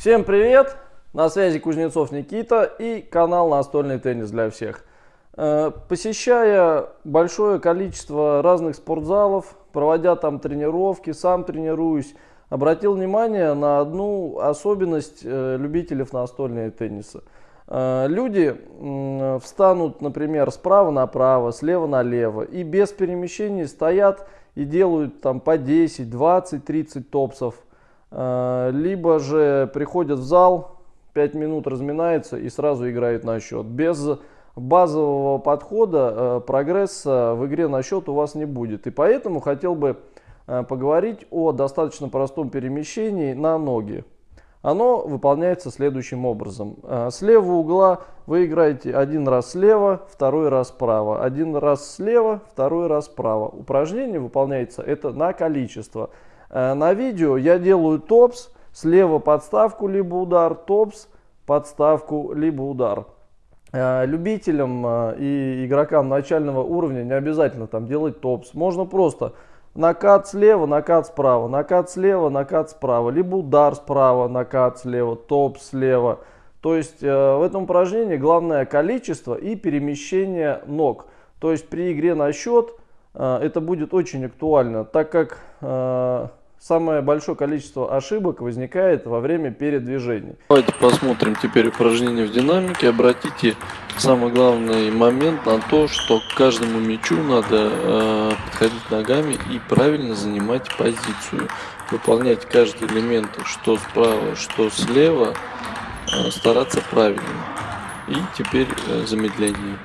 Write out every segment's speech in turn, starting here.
Всем привет! На связи Кузнецов Никита и канал Настольный теннис для всех. Э, посещая большое количество разных спортзалов, проводя там тренировки, сам тренируюсь, обратил внимание на одну особенность э, любителей настольного тенниса. Э, люди встанут, например, справа направо, слева налево и без перемещений стоят и делают там по 10, 20, 30 топсов либо же приходят в зал, 5 минут разминается и сразу играет на счет. Без базового подхода э, прогресса в игре на счет у вас не будет. И поэтому хотел бы э, поговорить о достаточно простом перемещении на ноги. Оно выполняется следующим образом. Э, с левого угла вы играете один раз слева, второй раз справа. Один раз слева, второй раз справа. Упражнение выполняется это на количество. Э, на видео я делаю топс, слева подставку либо удар, топс, подставку либо удар. Э, любителям э, и игрокам начального уровня не обязательно там делать топс. Можно просто накат слева, накат справа, накат слева, накат справа, либо удар справа, накат слева, топ слева. То есть в этом упражнении главное количество и перемещение ног. То есть при игре на счет это будет очень актуально, так как самое большое количество ошибок возникает во время передвижений. Давайте посмотрим теперь упражнение в динамике. Обратите самый главный момент на то, что к каждому мячу надо э, подходить ногами и правильно занимать позицию. Выполнять каждый элемент, что справа, что слева, э, стараться правильно. И теперь э, замедление.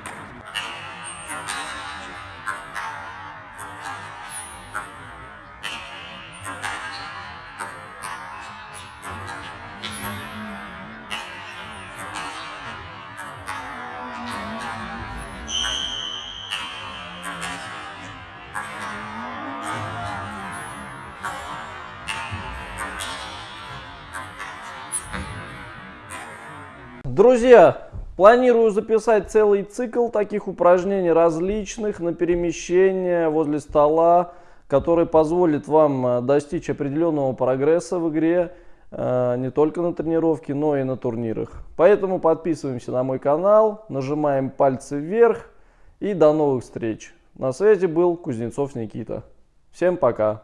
Друзья, планирую записать целый цикл таких упражнений различных на перемещение возле стола, который позволит вам э, достичь определенного прогресса в игре, э, не только на тренировке, но и на турнирах. Поэтому подписываемся на мой канал, нажимаем пальцы вверх и до новых встреч. На связи был Кузнецов Никита. Всем пока!